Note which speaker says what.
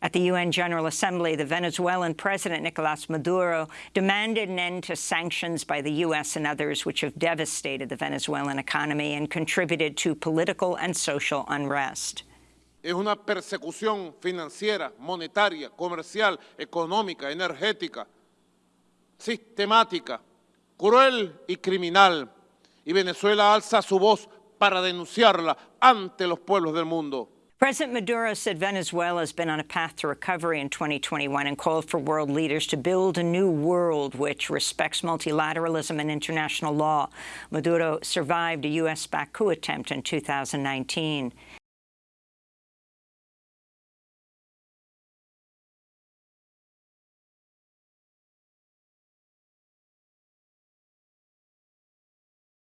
Speaker 1: At the UN General Assembly, the Venezuelan President Nicolas Maduro demanded an end to sanctions by the U.S. and others which have devastated the Venezuelan economy and contributed to political and social unrest.
Speaker 2: Es una persecución financiera, monetaria, comercial, económica, energética, sistemática, cruel y criminal. Y Venezuela alza su voz para denunciarla ante los pueblos del mundo.
Speaker 1: President Maduro said Venezuela has been on a path to recovery in 2021 and called for world leaders to build a new world which respects multilateralism and international law. Maduro survived a U.S.-backed coup attempt in 2019.